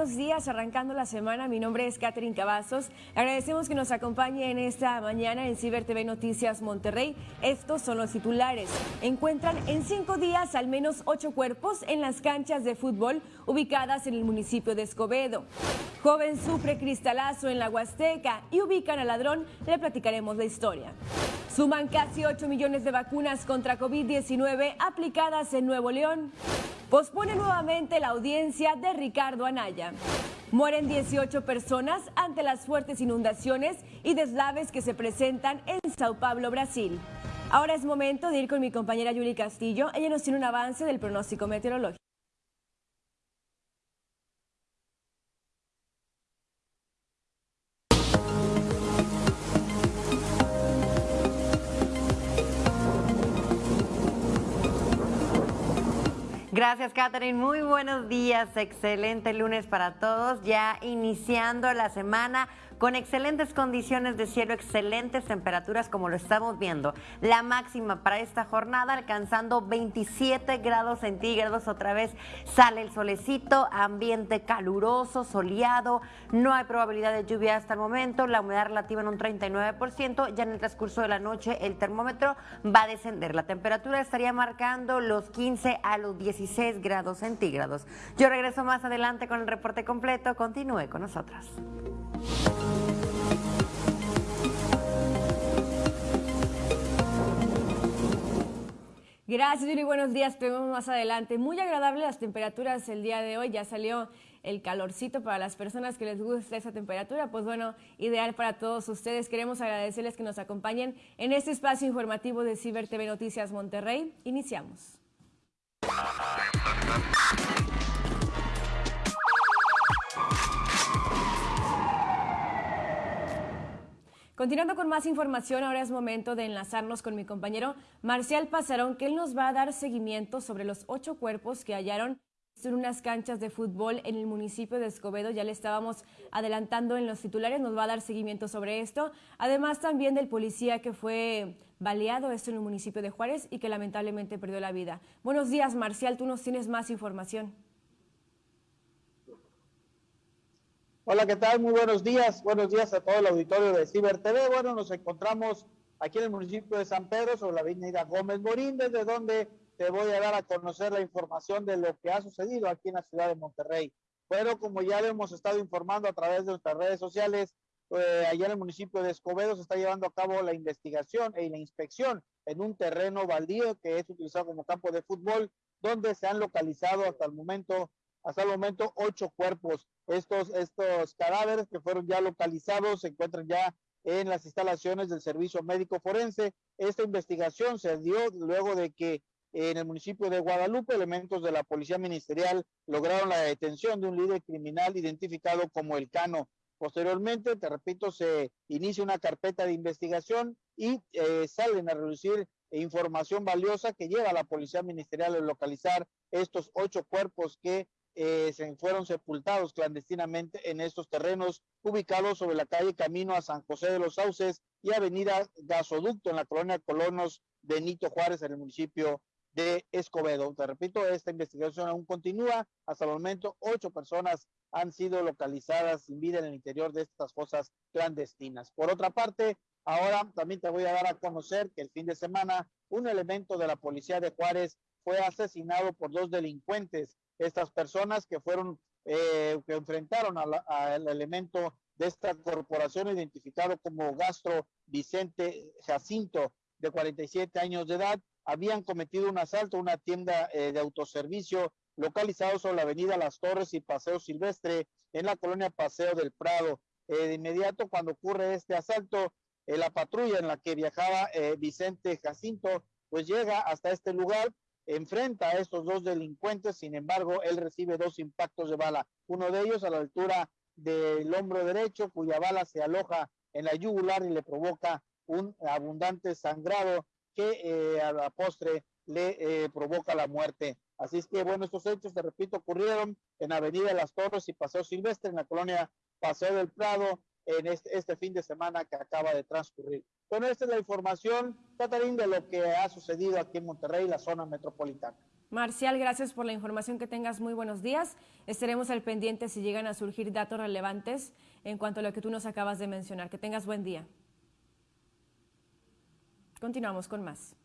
Buenos días, arrancando la semana. Mi nombre es Catherine Cavazos. Agradecemos que nos acompañe en esta mañana en Ciber TV Noticias Monterrey. Estos son los titulares. Encuentran en cinco días al menos ocho cuerpos en las canchas de fútbol ubicadas en el municipio de Escobedo. Joven sufre cristalazo en la Huasteca y ubican al ladrón. Le platicaremos la historia. Suman casi 8 millones de vacunas contra COVID-19 aplicadas en Nuevo León. Pospone nuevamente la audiencia de Ricardo Anaya. Mueren 18 personas ante las fuertes inundaciones y deslaves que se presentan en Sao Paulo, Brasil. Ahora es momento de ir con mi compañera Yuli Castillo. Ella nos tiene un avance del pronóstico meteorológico. Gracias, Catherine. Muy buenos días. Excelente lunes para todos. Ya iniciando la semana con excelentes condiciones de cielo, excelentes temperaturas como lo estamos viendo. La máxima para esta jornada alcanzando 27 grados centígrados. Otra vez sale el solecito, ambiente caluroso, soleado. No hay probabilidad de lluvia hasta el momento. La humedad relativa en un 39%. Ya en el transcurso de la noche el termómetro va a descender. La temperatura estaría marcando los 15 a los 16 grados centígrados. Yo regreso más adelante con el reporte completo. Continúe con nosotros. Gracias, Yuri. Buenos días. Te vemos más adelante. Muy agradable las temperaturas el día de hoy. Ya salió el calorcito para las personas que les gusta esa temperatura. Pues bueno, ideal para todos ustedes. Queremos agradecerles que nos acompañen en este espacio informativo de Ciber TV Noticias Monterrey. Iniciamos. Continuando con más información, ahora es momento de enlazarnos con mi compañero Marcial Pasarón, que él nos va a dar seguimiento sobre los ocho cuerpos que hallaron en unas canchas de fútbol en el municipio de Escobedo. Ya le estábamos adelantando en los titulares, nos va a dar seguimiento sobre esto. Además también del policía que fue baleado, esto en el municipio de Juárez, y que lamentablemente perdió la vida. Buenos días, Marcial, tú nos tienes más información. Hola, ¿qué tal? Muy buenos días. Buenos días a todo el auditorio de Ciber TV. Bueno, nos encontramos aquí en el municipio de San Pedro, sobre la avenida Gómez Morín, desde donde te voy a dar a conocer la información de lo que ha sucedido aquí en la ciudad de Monterrey. Pero como ya le hemos estado informando a través de nuestras redes sociales, eh, allá en el municipio de Escobedo se está llevando a cabo la investigación y la inspección en un terreno baldío que es utilizado como campo de fútbol, donde se han localizado hasta el momento hasta el momento ocho cuerpos. Estos, estos cadáveres que fueron ya localizados se encuentran ya en las instalaciones del Servicio Médico Forense. Esta investigación se dio luego de que en el municipio de Guadalupe elementos de la Policía Ministerial lograron la detención de un líder criminal identificado como el Cano. Posteriormente, te repito, se inicia una carpeta de investigación y eh, salen a reducir información valiosa que lleva a la Policía Ministerial a localizar estos ocho cuerpos que eh, se fueron sepultados clandestinamente en estos terrenos ubicados sobre la calle Camino a San José de los Sauces y Avenida Gasoducto en la colonia Colonos Benito Juárez en el municipio de Escobedo. Te repito, esta investigación aún continúa. Hasta el momento, ocho personas han sido localizadas sin vida en el interior de estas fosas clandestinas. Por otra parte, ahora también te voy a dar a conocer que el fin de semana un elemento de la policía de Juárez fue asesinado por dos delincuentes estas personas que fueron, eh, que enfrentaron al elemento de esta corporación identificado como Gastro Vicente Jacinto, de 47 años de edad, habían cometido un asalto a una tienda eh, de autoservicio localizado sobre la avenida Las Torres y Paseo Silvestre en la colonia Paseo del Prado. Eh, de inmediato, cuando ocurre este asalto, la patrulla en la que viajaba Vicente Jacinto, pues llega hasta este lugar, enfrenta a estos dos delincuentes, sin embargo, él recibe dos impactos de bala, uno de ellos a la altura del hombro derecho, cuya bala se aloja en la yugular y le provoca un abundante sangrado que eh, a la postre le eh, provoca la muerte. Así es que, bueno, estos hechos, te repito, ocurrieron en Avenida Las Torres y Paseo Silvestre, en la colonia Paseo del Prado, en este, este fin de semana que acaba de transcurrir. Bueno, esta es la información, Catarín, de lo que ha sucedido aquí en Monterrey, la zona metropolitana. Marcial, gracias por la información, que tengas muy buenos días. Estaremos al pendiente si llegan a surgir datos relevantes en cuanto a lo que tú nos acabas de mencionar. Que tengas buen día. Continuamos con más.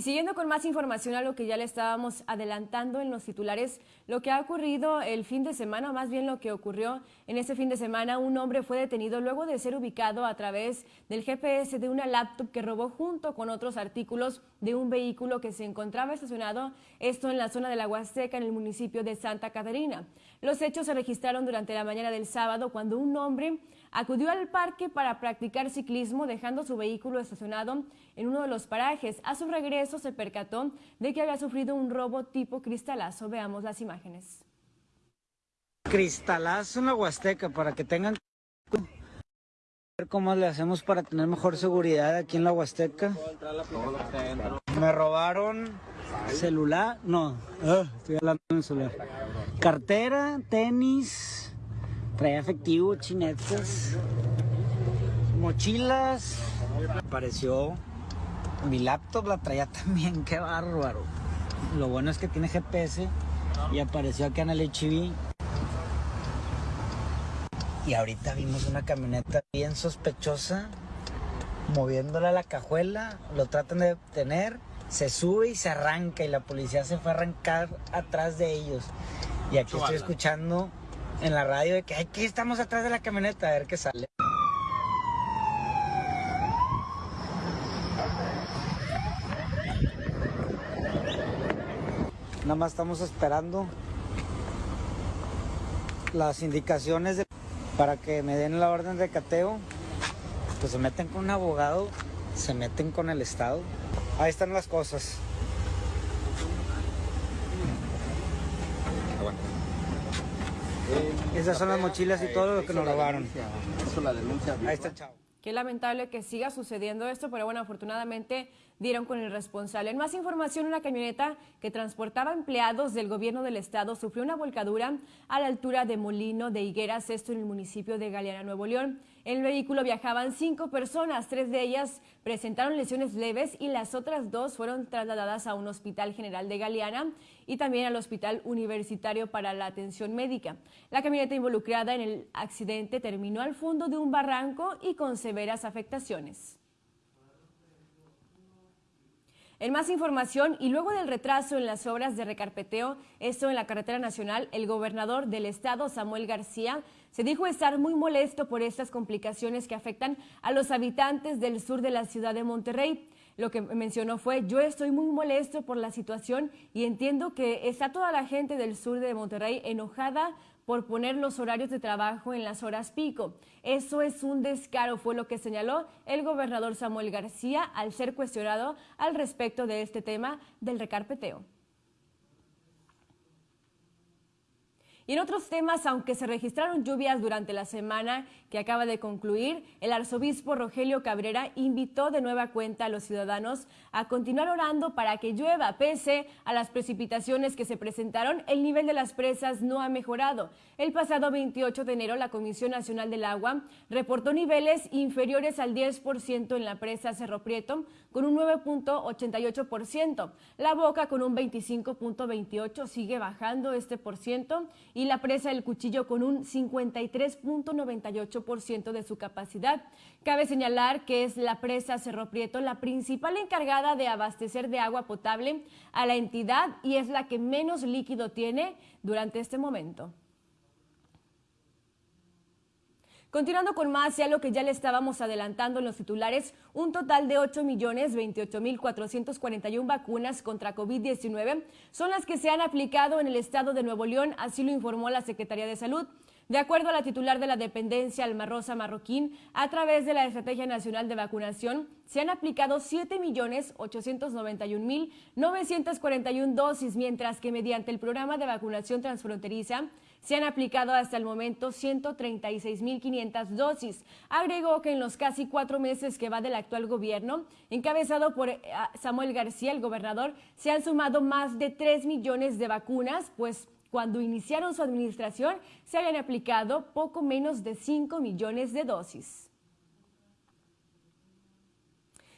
Y siguiendo con más información a lo que ya le estábamos adelantando en los titulares, lo que ha ocurrido el fin de semana, o más bien lo que ocurrió en ese fin de semana, un hombre fue detenido luego de ser ubicado a través del GPS de una laptop que robó junto con otros artículos de un vehículo que se encontraba estacionado, esto en la zona de la Huasteca, en el municipio de Santa Catarina. Los hechos se registraron durante la mañana del sábado cuando un hombre acudió al parque para practicar ciclismo dejando su vehículo estacionado en uno de los parajes. A su regreso se percató de que había sufrido un robo tipo cristalazo. Veamos las imágenes. Cristalazo en la Huasteca para que tengan cómo le hacemos para tener mejor seguridad aquí en la Huasteca. Me robaron celular, no, ah, estoy hablando en celular. Cartera, tenis, Traía efectivo, chinetas, mochilas. Apareció mi laptop, la traía también, qué bárbaro. Lo bueno es que tiene GPS y apareció acá en el HIV. Y ahorita vimos una camioneta bien sospechosa moviéndola a la cajuela, lo tratan de detener, se sube y se arranca y la policía se fue a arrancar atrás de ellos. Y aquí estoy escuchando en la radio de que aquí estamos atrás de la camioneta a ver qué sale. Nada más estamos esperando las indicaciones para que me den la orden de cateo. Pues se meten con un abogado, se meten con el Estado. Ahí están las cosas. Esas son las mochilas y todo lo que nos robaron. Eso la denuncia. Ahí está, chao. Qué lamentable que siga sucediendo esto, pero bueno, afortunadamente dieron con el responsable. En más información, una camioneta que transportaba empleados del gobierno del estado sufrió una volcadura a la altura de Molino de Higueras, esto en el municipio de Galeana, Nuevo León. En el vehículo viajaban cinco personas, tres de ellas presentaron lesiones leves y las otras dos fueron trasladadas a un hospital general de Galeana y también al hospital universitario para la atención médica. La camioneta involucrada en el accidente terminó al fondo de un barranco y con severas afectaciones. En más información, y luego del retraso en las obras de recarpeteo, esto en la carretera nacional, el gobernador del estado, Samuel García, se dijo estar muy molesto por estas complicaciones que afectan a los habitantes del sur de la ciudad de Monterrey. Lo que mencionó fue, yo estoy muy molesto por la situación y entiendo que está toda la gente del sur de Monterrey enojada por poner los horarios de trabajo en las horas pico. Eso es un descaro, fue lo que señaló el gobernador Samuel García al ser cuestionado al respecto de este tema del recarpeteo. Y en otros temas, aunque se registraron lluvias durante la semana que acaba de concluir, el arzobispo Rogelio Cabrera invitó de nueva cuenta a los ciudadanos a continuar orando para que llueva. Pese a las precipitaciones que se presentaron, el nivel de las presas no ha mejorado. El pasado 28 de enero, la Comisión Nacional del Agua reportó niveles inferiores al 10% en la presa Cerro Prieto, con un 9.88%. La Boca con un 25.28 sigue bajando este por ciento la presa del Cuchillo con un 53.98% de su capacidad. Cabe señalar que es la presa Cerro Prieto la principal encargada de abastecer de agua potable a la entidad y es la que menos líquido tiene durante este momento. Continuando con más, ya lo que ya le estábamos adelantando en los titulares, un total de 8.028.441 vacunas contra COVID-19 son las que se han aplicado en el estado de Nuevo León, así lo informó la Secretaría de Salud. De acuerdo a la titular de la dependencia, Alma Rosa Marroquín, a través de la Estrategia Nacional de Vacunación, se han aplicado 7.891.941 dosis, mientras que mediante el programa de vacunación transfronteriza se han aplicado hasta el momento 136.500 dosis. Agregó que en los casi cuatro meses que va del actual gobierno, encabezado por eh, Samuel García, el gobernador, se han sumado más de 3 millones de vacunas, pues cuando iniciaron su administración se habían aplicado poco menos de 5 millones de dosis.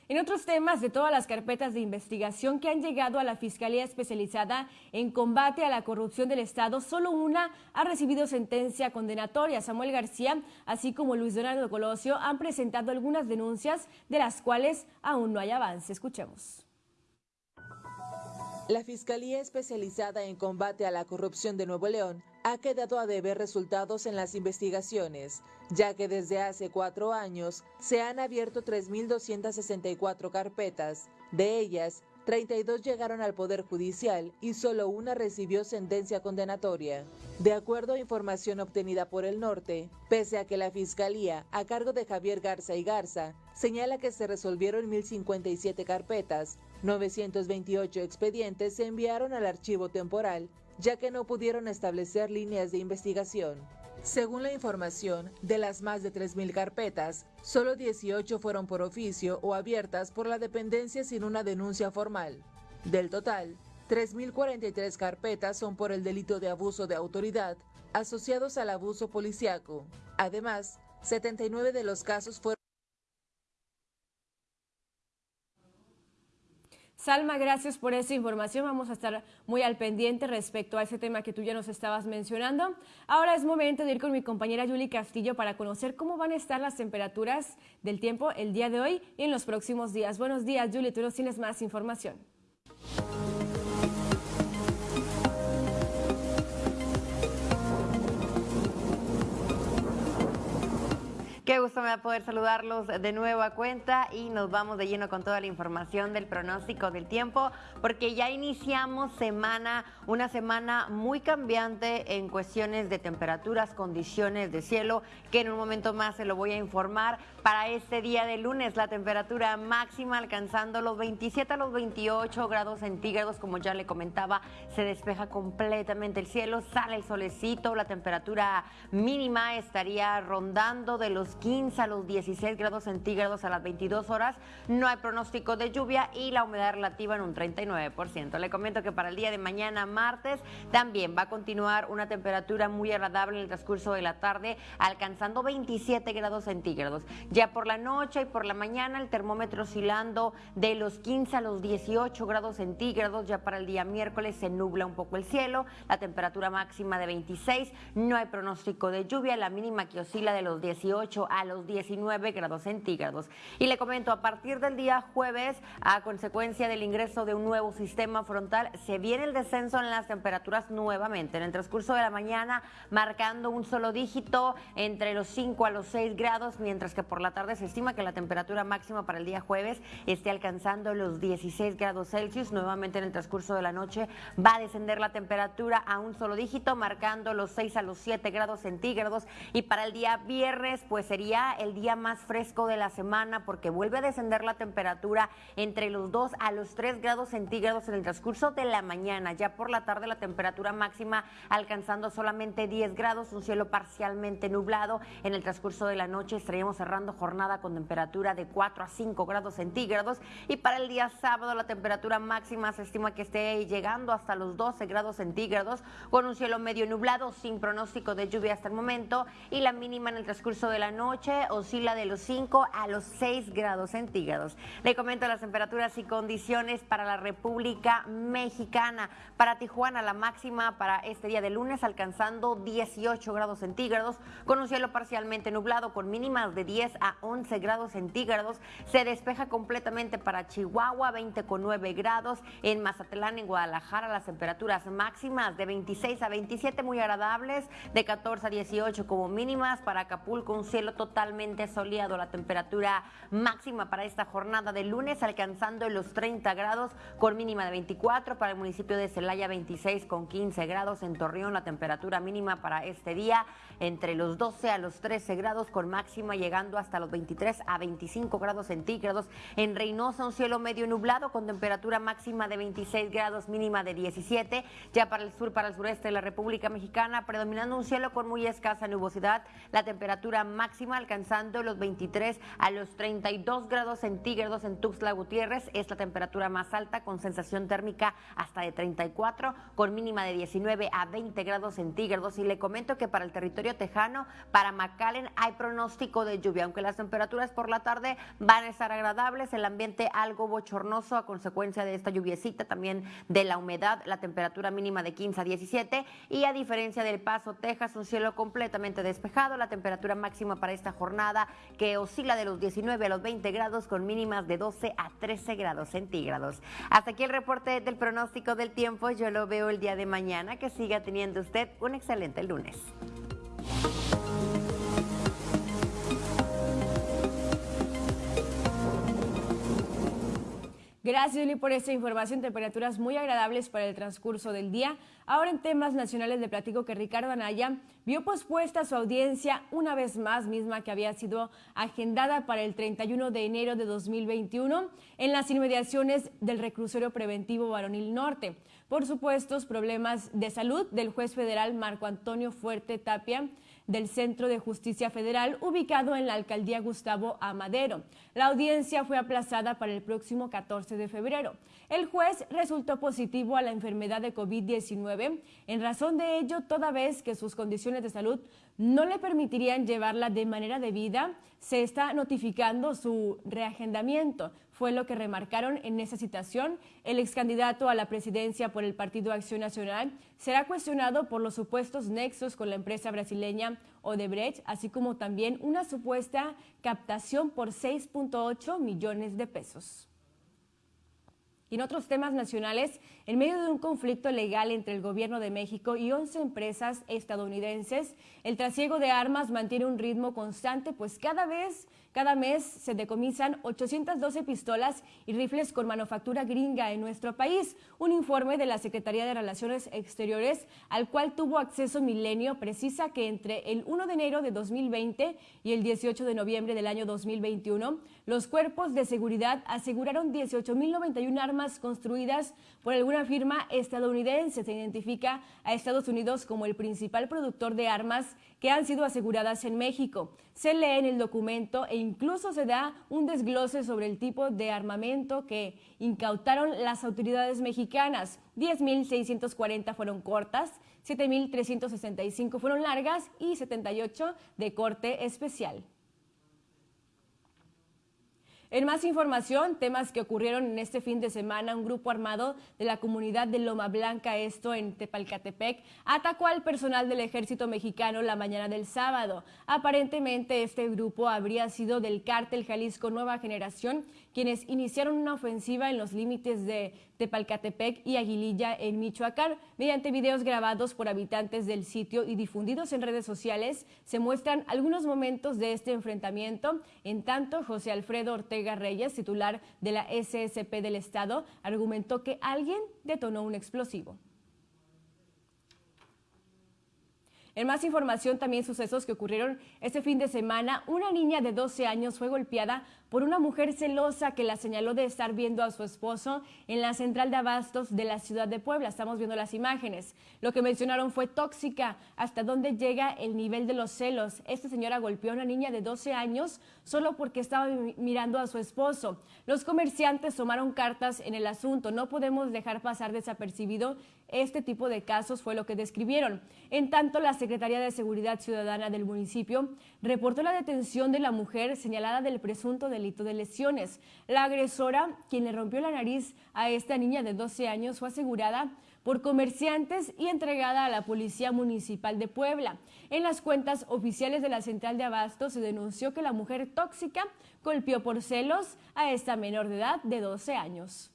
En otros temas de todas las carpetas de investigación que han llegado a la Fiscalía Especializada en Combate a la Corrupción del Estado, solo una ha recibido sentencia condenatoria. Samuel García, así como Luis Donaldo Colosio, han presentado algunas denuncias de las cuales aún no hay avance. Escuchemos. La Fiscalía Especializada en Combate a la Corrupción de Nuevo León ha quedado a deber resultados en las investigaciones, ya que desde hace cuatro años se han abierto 3.264 carpetas. De ellas, 32 llegaron al Poder Judicial y solo una recibió sentencia condenatoria. De acuerdo a información obtenida por el norte, pese a que la Fiscalía, a cargo de Javier Garza y Garza, señala que se resolvieron 1.057 carpetas, 928 expedientes se enviaron al archivo temporal, ya que no pudieron establecer líneas de investigación. Según la información, de las más de 3.000 carpetas, solo 18 fueron por oficio o abiertas por la dependencia sin una denuncia formal. Del total, 3.043 carpetas son por el delito de abuso de autoridad asociados al abuso policiaco. Además, 79 de los casos fueron Salma, gracias por esa información. Vamos a estar muy al pendiente respecto a ese tema que tú ya nos estabas mencionando. Ahora es momento de ir con mi compañera Yuli Castillo para conocer cómo van a estar las temperaturas del tiempo el día de hoy y en los próximos días. Buenos días, Yuli, tú nos tienes más información. Qué gusto me va a poder saludarlos de nuevo a cuenta y nos vamos de lleno con toda la información del pronóstico del tiempo porque ya iniciamos semana, una semana muy cambiante en cuestiones de temperaturas, condiciones de cielo, que en un momento más se lo voy a informar. Para este día de lunes la temperatura máxima alcanzando los 27 a los 28 grados centígrados, como ya le comentaba, se despeja completamente el cielo, sale el solecito, la temperatura mínima estaría rondando de los 15 a los 16 grados centígrados a las 22 horas. No hay pronóstico de lluvia y la humedad relativa en un 39%. Le comento que para el día de mañana, martes, también va a continuar una temperatura muy agradable en el transcurso de la tarde, alcanzando 27 grados centígrados. Ya por la noche y por la mañana, el termómetro oscilando de los 15 a los 18 grados centígrados. Ya para el día miércoles se nubla un poco el cielo, la temperatura máxima de 26. No hay pronóstico de lluvia, la mínima que oscila de los 18 a los 19 grados centígrados. Y le comento, a partir del día jueves, a consecuencia del ingreso de un nuevo sistema frontal, se viene el descenso en las temperaturas nuevamente. En el transcurso de la mañana, marcando un solo dígito entre los 5 a los 6 grados, mientras que por la tarde se estima que la temperatura máxima para el día jueves esté alcanzando los 16 grados Celsius. Nuevamente en el transcurso de la noche va a descender la temperatura a un solo dígito, marcando los 6 a los 7 grados centígrados. Y para el día viernes, pues sería el día más fresco de la semana porque vuelve a descender la temperatura entre los 2 a los 3 grados centígrados en el transcurso de la mañana. Ya por la tarde la temperatura máxima alcanzando solamente 10 grados, un cielo parcialmente nublado. En el transcurso de la noche estaríamos cerrando jornada con temperatura de 4 a 5 grados centígrados y para el día sábado la temperatura máxima se estima que esté llegando hasta los 12 grados centígrados con un cielo medio nublado sin pronóstico de lluvia hasta el momento y la mínima en el transcurso de la noche noche oscila de los 5 a los 6 grados centígrados. Le comento las temperaturas y condiciones para la República Mexicana. Para Tijuana, la máxima para este día de lunes alcanzando 18 grados centígrados, con un cielo parcialmente nublado, con mínimas de 10 a 11 grados centígrados. Se despeja completamente para Chihuahua, 20 con 9 grados. En Mazatlán, en Guadalajara, las temperaturas máximas de 26 a 27, muy agradables, de 14 a 18 como mínimas. Para Acapulco, un cielo totalmente soleado. La temperatura máxima para esta jornada de lunes alcanzando los 30 grados con mínima de 24 para el municipio de Celaya 26 con 15 grados en Torreón la temperatura mínima para este día entre los 12 a los 13 grados con máxima llegando hasta los 23 a 25 grados centígrados en Reynosa un cielo medio nublado con temperatura máxima de 26 grados mínima de 17 ya para el sur para el sureste de la República Mexicana predominando un cielo con muy escasa nubosidad la temperatura máxima alcanzando los 23 a los 32 grados centígrados en Tuxtla Gutiérrez. Es la temperatura más alta con sensación térmica hasta de 34 con mínima de 19 a 20 grados centígrados. Y le comento que para el territorio tejano, para McAllen hay pronóstico de lluvia, aunque las temperaturas por la tarde van a estar agradables, el ambiente algo bochornoso a consecuencia de esta lluviecita, también de la humedad, la temperatura mínima de 15 a 17 y a diferencia del Paso, Texas, un cielo completamente despejado, la temperatura máxima para esta jornada que oscila de los 19 a los 20 grados con mínimas de 12 a 13 grados centígrados. Hasta aquí el reporte del pronóstico del tiempo, yo lo veo el día de mañana, que siga teniendo usted un excelente lunes. Gracias, Lili, por esta información. Temperaturas muy agradables para el transcurso del día. Ahora en temas nacionales le platico que Ricardo Anaya vio pospuesta su audiencia una vez más, misma que había sido agendada para el 31 de enero de 2021 en las inmediaciones del reclusorio preventivo Varonil Norte. Por supuestos problemas de salud del juez federal Marco Antonio Fuerte Tapia del Centro de Justicia Federal ubicado en la alcaldía Gustavo Amadero. La audiencia fue aplazada para el próximo 14 de febrero. El juez resultó positivo a la enfermedad de COVID-19. En razón de ello, toda vez que sus condiciones de salud no le permitirían llevarla de manera debida, se está notificando su reagendamiento fue lo que remarcaron en esa citación. El ex candidato a la presidencia por el Partido Acción Nacional será cuestionado por los supuestos nexos con la empresa brasileña Odebrecht, así como también una supuesta captación por 6.8 millones de pesos. Y en otros temas nacionales, en medio de un conflicto legal entre el gobierno de México y 11 empresas estadounidenses, el trasiego de armas mantiene un ritmo constante, pues cada vez cada mes se decomisan 812 pistolas y rifles con manufactura gringa en nuestro país. Un informe de la Secretaría de Relaciones Exteriores al cual tuvo acceso Milenio precisa que entre el 1 de enero de 2020 y el 18 de noviembre del año 2021, los cuerpos de seguridad aseguraron 18.091 armas construidas por alguna firma estadounidense. Se identifica a Estados Unidos como el principal productor de armas que han sido aseguradas en México. Se lee en el documento e incluso se da un desglose sobre el tipo de armamento que incautaron las autoridades mexicanas. 10.640 fueron cortas, 7.365 fueron largas y 78 de corte especial. En más información, temas que ocurrieron en este fin de semana, un grupo armado de la comunidad de Loma Blanca, esto en Tepalcatepec, atacó al personal del ejército mexicano la mañana del sábado. Aparentemente este grupo habría sido del cártel Jalisco Nueva Generación, quienes iniciaron una ofensiva en los límites de Tepalcatepec y Aguililla en Michoacán. Mediante videos grabados por habitantes del sitio y difundidos en redes sociales, se muestran algunos momentos de este enfrentamiento. En tanto, José Alfredo Ortega Reyes, titular de la SSP del Estado, argumentó que alguien detonó un explosivo. En más información, también sucesos que ocurrieron este fin de semana, una niña de 12 años fue golpeada por una mujer celosa que la señaló de estar viendo a su esposo en la central de abastos de la ciudad de Puebla. Estamos viendo las imágenes. Lo que mencionaron fue tóxica. ¿Hasta dónde llega el nivel de los celos? Esta señora golpeó a una niña de 12 años solo porque estaba mirando a su esposo. Los comerciantes tomaron cartas en el asunto. No podemos dejar pasar desapercibido este tipo de casos, fue lo que describieron. En tanto, la Secretaría de Seguridad Ciudadana del municipio reportó la detención de la mujer señalada del presunto delito de lesiones. La agresora, quien le rompió la nariz a esta niña de 12 años, fue asegurada por comerciantes y entregada a la Policía Municipal de Puebla. En las cuentas oficiales de la Central de Abasto se denunció que la mujer tóxica golpeó por celos a esta menor de edad de 12 años.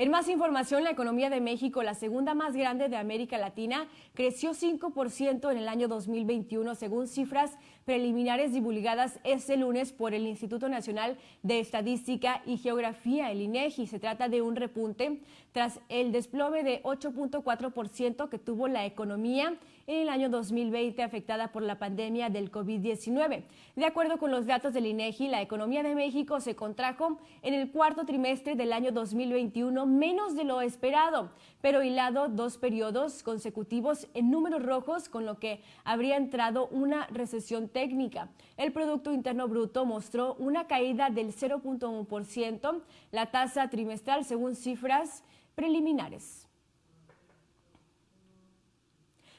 En más información, la economía de México, la segunda más grande de América Latina, creció 5% en el año 2021, según cifras preliminares divulgadas este lunes por el Instituto Nacional de Estadística y Geografía, el INEGI. Se trata de un repunte tras el desplome de 8.4% que tuvo la economía en el año 2020 afectada por la pandemia del COVID-19. De acuerdo con los datos del INEGI, la economía de México se contrajo en el cuarto trimestre del año 2021 menos de lo esperado, pero hilado dos periodos consecutivos en números rojos, con lo que habría entrado una recesión técnica. El Producto Interno Bruto mostró una caída del 0.1%, la tasa trimestral según cifras preliminares.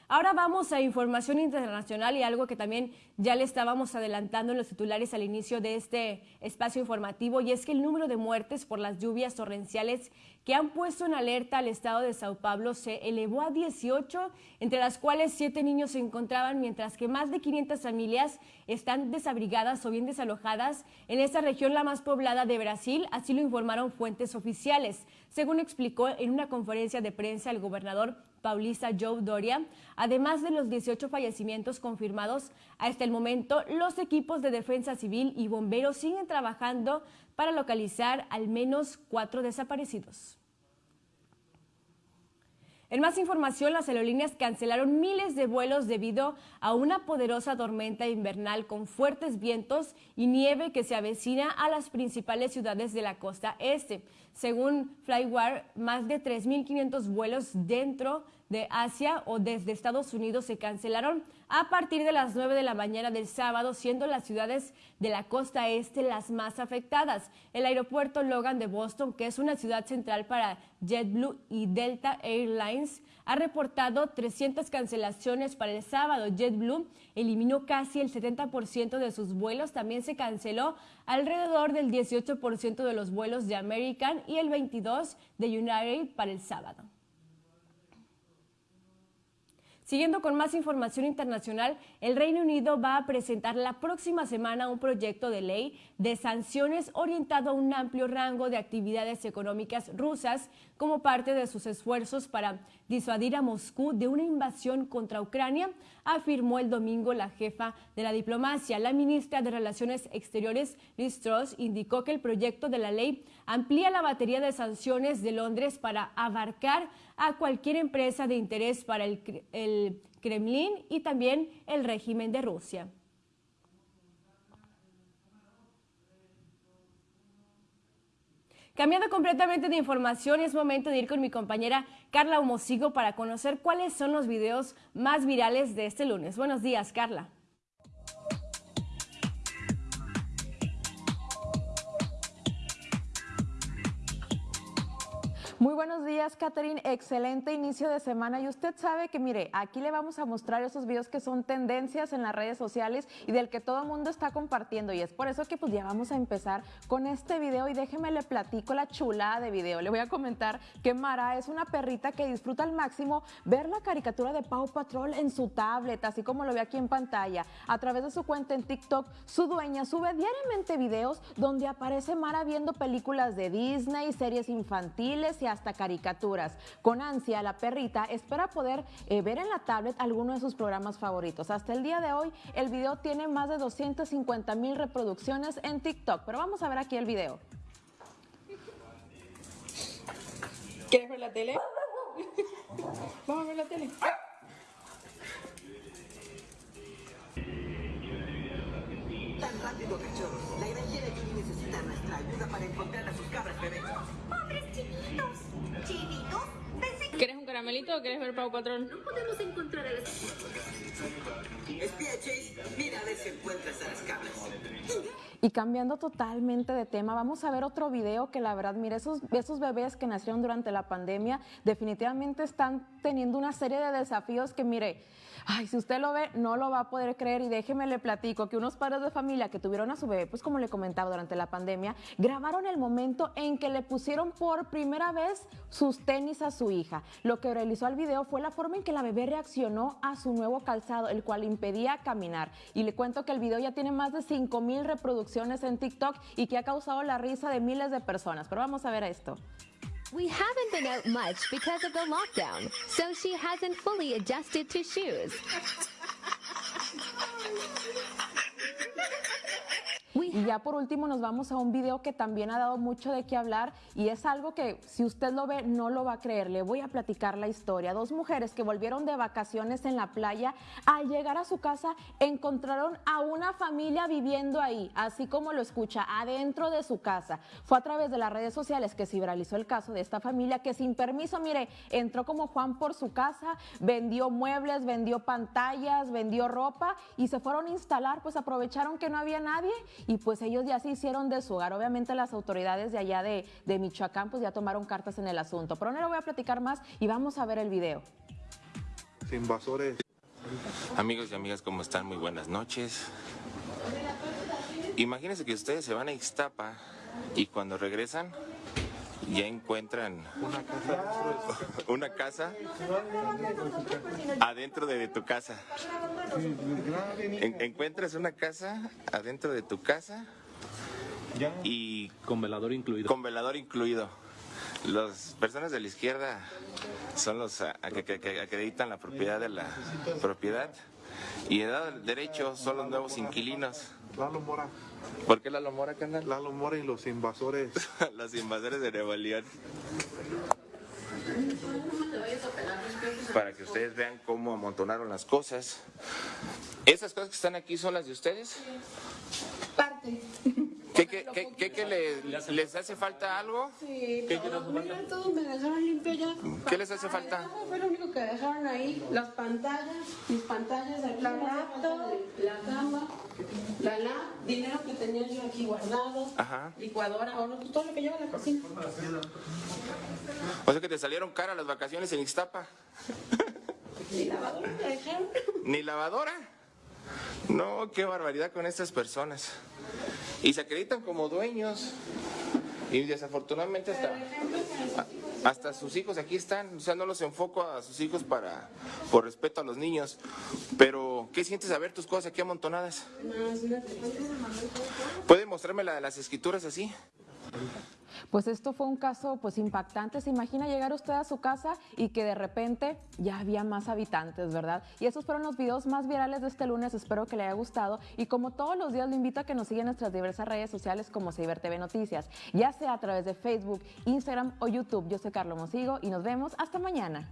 Ahora vamos a información internacional y algo que también ya le estábamos adelantando en los titulares al inicio de este espacio informativo y es que el número de muertes por las lluvias torrenciales que han puesto en alerta al estado de Sao Paulo se elevó a 18, entre las cuales 7 niños se encontraban, mientras que más de 500 familias están desabrigadas o bien desalojadas en esta región la más poblada de Brasil, así lo informaron fuentes oficiales. Según explicó en una conferencia de prensa el gobernador Paulista Joe Doria. Además de los 18 fallecimientos confirmados hasta el momento, los equipos de defensa civil y bomberos siguen trabajando para localizar al menos cuatro desaparecidos. En más información, las aerolíneas cancelaron miles de vuelos debido a una poderosa tormenta invernal con fuertes vientos y nieve que se avecina a las principales ciudades de la costa este. Según Flywire, más de 3.500 vuelos dentro de Asia o desde Estados Unidos se cancelaron a partir de las 9 de la mañana del sábado, siendo las ciudades de la costa este las más afectadas. El aeropuerto Logan de Boston, que es una ciudad central para JetBlue y Delta Airlines, ha reportado 300 cancelaciones para el sábado. JetBlue eliminó casi el 70% de sus vuelos. También se canceló alrededor del 18% de los vuelos de American y el 22% de United para el sábado. Siguiendo con más información internacional, el Reino Unido va a presentar la próxima semana un proyecto de ley de sanciones orientado a un amplio rango de actividades económicas rusas como parte de sus esfuerzos para disuadir a Moscú de una invasión contra Ucrania, afirmó el domingo la jefa de la diplomacia. La ministra de Relaciones Exteriores, Liz Truss, indicó que el proyecto de la ley amplía la batería de sanciones de Londres para abarcar a cualquier empresa de interés para el, el Kremlin y también el régimen de Rusia. Cambiando completamente de información, es momento de ir con mi compañera Carla Homosigo para conocer cuáles son los videos más virales de este lunes. Buenos días, Carla. Muy buenos días, Catherine. Excelente inicio de semana. Y usted sabe que, mire, aquí le vamos a mostrar esos videos que son tendencias en las redes sociales y del que todo el mundo está compartiendo. Y es por eso que pues ya vamos a empezar con este video. Y déjeme le platico la chulada de video. Le voy a comentar que Mara es una perrita que disfruta al máximo ver la caricatura de Pau Patrol en su tablet, así como lo ve aquí en pantalla. A través de su cuenta en TikTok, su dueña sube diariamente videos donde aparece Mara viendo películas de Disney, series infantiles y hasta caricaturas. Con ansia, la perrita espera poder eh, ver en la tablet alguno de sus programas favoritos. Hasta el día de hoy, el video tiene más de 250 mil reproducciones en TikTok. Pero vamos a ver aquí el video. ¿Quieres ver la tele? Vamos a ver la tele. Tan rápido, cachorros. La granjera Judy necesita nuestra ayuda para encontrar a sus cabras bebés. ¡Pobres chiquitos! ¿Chivitos? Pensé que ¿Quieres un caramelito o quieres ver Pau Patrón? no podemos encontrar a las... Espía, Chase. Mira a ver si encuentras a las cabras. Y cambiando totalmente de tema, vamos a ver otro video que la verdad, mire, esos, esos bebés que nacieron durante la pandemia definitivamente están teniendo una serie de desafíos que, mire, ay, si usted lo ve, no lo va a poder creer y déjeme le platico que unos padres de familia que tuvieron a su bebé, pues como le comentaba durante la pandemia, grabaron el momento en que le pusieron por primera vez sus tenis a su hija. Lo que realizó el video fue la forma en que la bebé reaccionó a su nuevo calzado, el cual impedía caminar. Y le cuento que el video ya tiene más de 5 mil reproducciones en TikTok y que ha causado la risa de miles de personas. Pero vamos a ver esto. We haven't been out much because of the lockdown, so she hasn't fully adjusted to shoes. Y ya por último nos vamos a un video que también ha dado mucho de qué hablar y es algo que si usted lo ve no lo va a creer. Le voy a platicar la historia. Dos mujeres que volvieron de vacaciones en la playa, al llegar a su casa encontraron a una familia viviendo ahí, así como lo escucha, adentro de su casa. Fue a través de las redes sociales que se viralizó el caso de esta familia que sin permiso, mire, entró como Juan por su casa, vendió muebles, vendió pantallas, vendió ropa y se fueron a instalar, pues aprovecharon que no había nadie y pues ellos ya se hicieron de su hogar. Obviamente las autoridades de allá de, de Michoacán pues ya tomaron cartas en el asunto. Pero no le voy a platicar más y vamos a ver el video. Invasores. Amigos y amigas, ¿cómo están? Muy buenas noches. Imagínense que ustedes se van a Ixtapa y cuando regresan ya encuentran una casa adentro de tu casa. En- encuentras una casa adentro de tu casa y con velador incluido. Con velador incluido. Las personas de la izquierda son los a- a- que, que- que acreditan la propiedad de la propiedad y el derecho son los nuevos inquilinos. Lalo Mora. ¿Por qué Lalo Mora, carnal? Lalo Mora y los invasores. los invasores de León. Para que ustedes vean cómo amontonaron las cosas. ¿Esas cosas que están aquí son las de ustedes? Parte. ¿Qué, qué, qué, qué- qué les, les hace falta algo? Sí, ¿Qué- todo, mira, todo me dejaron limpio ya. ¿Qué les hace falta? Fue lo único que dejaron ahí. Las pantallas, mis pantallas aquí. La laptop, la cama, la lap, dinero que tenía yo aquí guardado, Ajá. licuadora, ahora todo lo que lleva a la cocina. O sea que te salieron caras las vacaciones en Ixtapa. Ni lavadora me dejaron. ¿Ni lavadora? No, qué barbaridad con estas personas. Y se acreditan como dueños. Y desafortunadamente hasta, hasta sus hijos aquí están. O sea, no los enfoco a sus hijos para por respeto a los niños. Pero, ¿qué sientes a ver tus cosas aquí amontonadas? ¿Puede mostrarme la de las escrituras así? Pues esto fue un caso pues impactante. Se imagina llegar usted a su casa y que de repente ya había más habitantes, ¿verdad? Y esos fueron los videos más virales de este lunes. Espero que le haya gustado. Y como todos los días, lo invito a que nos siga en nuestras diversas redes sociales como Ciber TV Noticias, ya sea a través de Facebook, Instagram o YouTube. Yo soy Carlos Mosigo y nos vemos hasta mañana.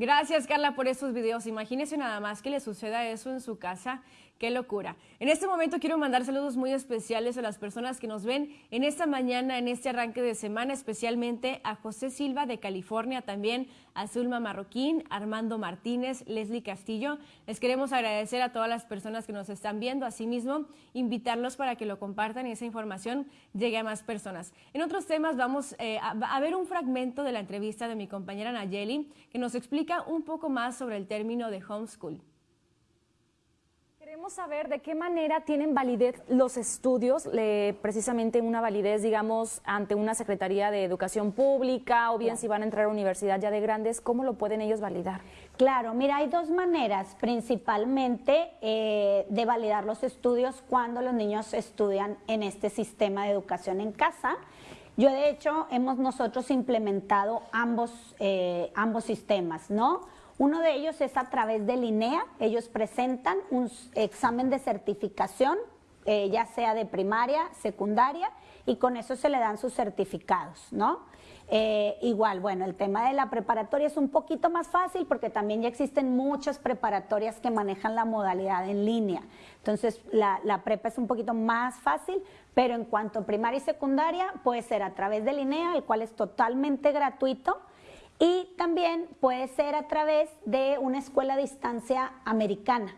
Gracias, Carla, por estos videos. Imagínese nada más que le suceda eso en su casa. Qué locura. En este momento quiero mandar saludos muy especiales a las personas que nos ven en esta mañana, en este arranque de semana, especialmente a José Silva de California, también a Zulma Marroquín, Armando Martínez, Leslie Castillo. Les queremos agradecer a todas las personas que nos están viendo. Asimismo, invitarlos para que lo compartan y esa información llegue a más personas. En otros temas vamos eh, a, a ver un fragmento de la entrevista de mi compañera Nayeli que nos explica un poco más sobre el término de homeschool. Queremos saber de qué manera tienen validez los estudios, le- precisamente una validez, digamos, ante una Secretaría de Educación Pública o bien si van a entrar a universidad ya de grandes, ¿cómo lo pueden ellos validar? Claro, mira, hay dos maneras principalmente eh, de validar los estudios cuando los niños estudian en este sistema de educación en casa. Yo, de hecho, hemos nosotros implementado ambos, eh, ambos sistemas, ¿no? Uno de ellos es a través del INEA, ellos presentan un examen de certificación, eh, ya sea de primaria, secundaria, y con eso se le dan sus certificados, ¿no? Eh, igual, bueno, el tema de la preparatoria es un poquito más fácil porque también ya existen muchas preparatorias que manejan la modalidad en línea. Entonces, la, la prepa es un poquito más fácil, pero en cuanto a primaria y secundaria, puede ser a través del INEA, el cual es totalmente gratuito. Y también puede ser a través de una escuela a distancia americana.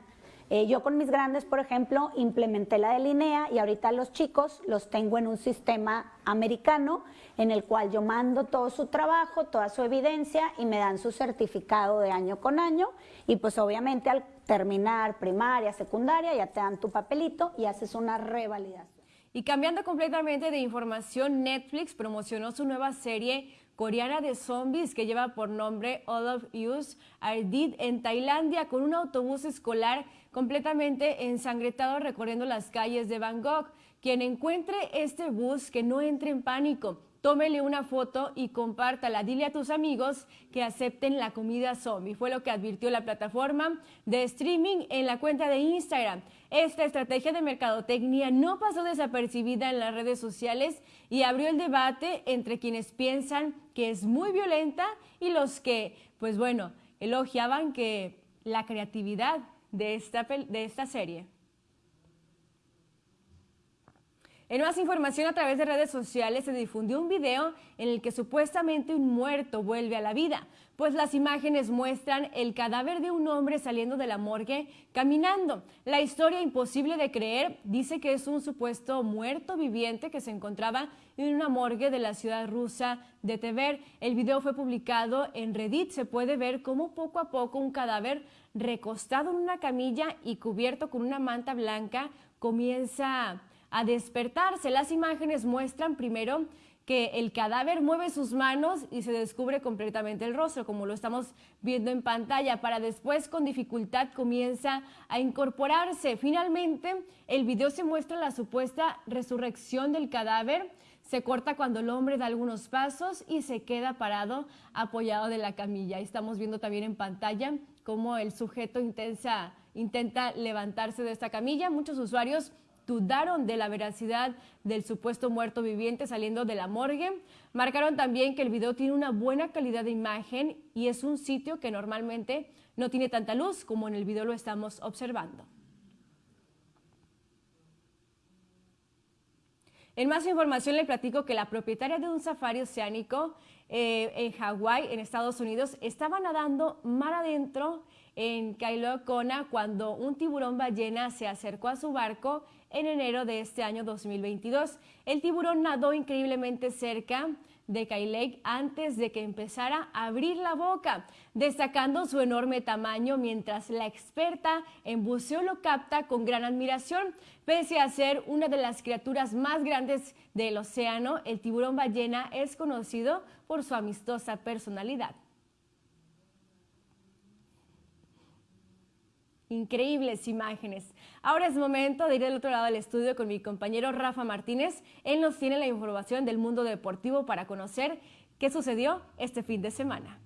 Eh, yo con mis grandes, por ejemplo, implementé la de Linea y ahorita los chicos los tengo en un sistema americano en el cual yo mando todo su trabajo, toda su evidencia y me dan su certificado de año con año y pues obviamente al terminar primaria, secundaria ya te dan tu papelito y haces una revalidación. Y cambiando completamente de información, Netflix promocionó su nueva serie coreana de zombies que lleva por nombre All of Us Are Dead en Tailandia con un autobús escolar completamente ensangretado recorriendo las calles de Bangkok. Quien encuentre este bus que no entre en pánico, tómele una foto y compártala. Dile a tus amigos que acepten la comida zombie. Fue lo que advirtió la plataforma de streaming en la cuenta de Instagram. Esta estrategia de mercadotecnia no pasó desapercibida en las redes sociales y abrió el debate entre quienes piensan es muy violenta y los que, pues bueno, elogiaban que la creatividad de esta, de esta serie. En más información a través de redes sociales se difundió un video en el que supuestamente un muerto vuelve a la vida, pues las imágenes muestran el cadáver de un hombre saliendo de la morgue caminando. La historia imposible de creer dice que es un supuesto muerto viviente que se encontraba en una morgue de la ciudad rusa de Tver. El video fue publicado en Reddit. Se puede ver cómo poco a poco un cadáver recostado en una camilla y cubierto con una manta blanca comienza a despertarse. Las imágenes muestran primero que el cadáver mueve sus manos y se descubre completamente el rostro, como lo estamos viendo en pantalla, para después con dificultad comienza a incorporarse. Finalmente, el video se muestra la supuesta resurrección del cadáver, se corta cuando el hombre da algunos pasos y se queda parado apoyado de la camilla. Estamos viendo también en pantalla cómo el sujeto intensa, intenta levantarse de esta camilla. Muchos usuarios dudaron de la veracidad del supuesto muerto viviente saliendo de la morgue. Marcaron también que el video tiene una buena calidad de imagen y es un sitio que normalmente no tiene tanta luz como en el video lo estamos observando. En más información le platico que la propietaria de un safari oceánico eh, en Hawái, en Estados Unidos, estaba nadando mar adentro en Kailo Kona cuando un tiburón ballena se acercó a su barco en enero de este año 2022. El tiburón nadó increíblemente cerca de Lake antes de que empezara a abrir la boca, destacando su enorme tamaño mientras la experta en buceo lo capta con gran admiración. Pese a ser una de las criaturas más grandes del océano, el tiburón ballena es conocido por su amistosa personalidad. Increíbles imágenes. Ahora es momento de ir al otro lado del estudio con mi compañero Rafa Martínez. Él nos tiene la información del mundo deportivo para conocer qué sucedió este fin de semana.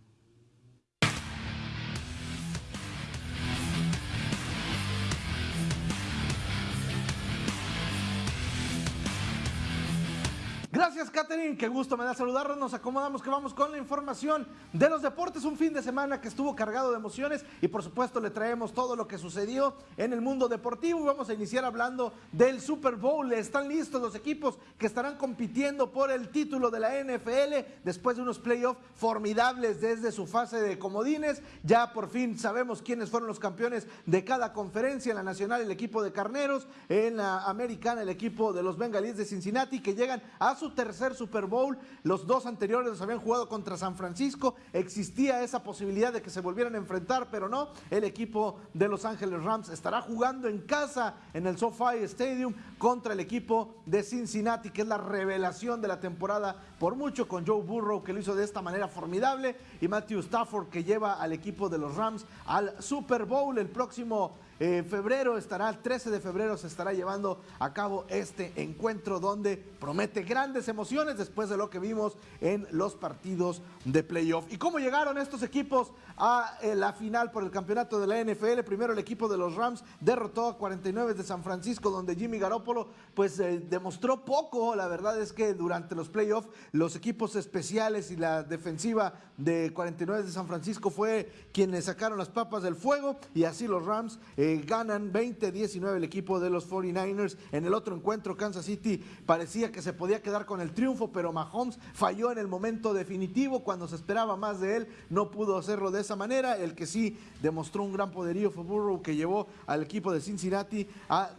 Gracias, Katherine. Qué gusto me da saludarnos. Nos acomodamos que vamos con la información de los deportes. Un fin de semana que estuvo cargado de emociones y, por supuesto, le traemos todo lo que sucedió en el mundo deportivo. Vamos a iniciar hablando del Super Bowl. Están listos los equipos que estarán compitiendo por el título de la NFL después de unos playoffs formidables desde su fase de comodines. Ya por fin sabemos quiénes fueron los campeones de cada conferencia. En la nacional, el equipo de Carneros. En la americana, el equipo de los Bengalíes de Cincinnati, que llegan a su tercer Super Bowl. Los dos anteriores los habían jugado contra San Francisco. Existía esa posibilidad de que se volvieran a enfrentar, pero no. El equipo de Los Ángeles Rams estará jugando en casa en el SoFi Stadium contra el equipo de Cincinnati, que es la revelación de la temporada por mucho con Joe Burrow, que lo hizo de esta manera formidable, y Matthew Stafford, que lleva al equipo de los Rams al Super Bowl el próximo en febrero estará, el 13 de febrero se estará llevando a cabo este encuentro donde promete grandes emociones después de lo que vimos en los partidos de playoff. ¿Y cómo llegaron estos equipos a eh, la final por el campeonato de la NFL? Primero el equipo de los Rams derrotó a 49 de San Francisco donde Jimmy Garoppolo pues eh, demostró poco. La verdad es que durante los playoffs los equipos especiales y la defensiva de 49 de San Francisco fue quienes sacaron las papas del fuego y así los Rams eh, ganan 20-19 el equipo de los 49ers. En el otro encuentro, Kansas City parecía que se podía quedar con el triunfo, pero Mahomes falló en el momento definitivo cuando se esperaba más de él. No pudo hacerlo de esa manera. El que sí demostró un gran poderío fue Burrow, que llevó al equipo de Cincinnati a,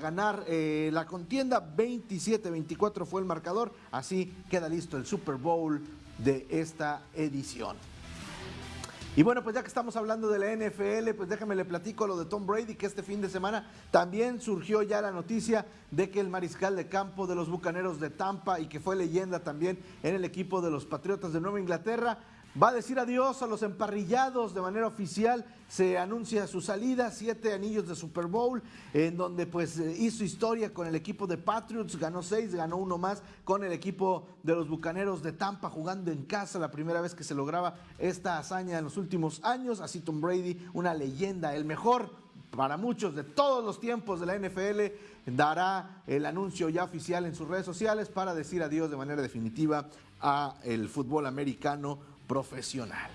ganar eh, la contienda. 27-24 fue el marcador. Así queda listo el Super Bowl de esta edición. Y bueno, pues ya que estamos hablando de la NFL, pues déjame le platico lo de Tom Brady, que este fin de semana también surgió ya la noticia de que el mariscal de campo de los Bucaneros de Tampa y que fue leyenda también en el equipo de los Patriotas de Nueva Inglaterra, va a decir adiós a los emparrillados de manera oficial. Se anuncia su salida, siete anillos de Super Bowl, en donde pues eh, hizo historia con el equipo de Patriots, ganó seis, ganó uno más con el equipo de los Bucaneros de Tampa jugando en casa, la primera vez que se lograba esta hazaña en los últimos años. Así Tom Brady, una leyenda, el mejor para muchos de todos los tiempos de la NFL, dará el anuncio ya oficial en sus redes sociales para decir adiós de manera definitiva a el fútbol americano profesional.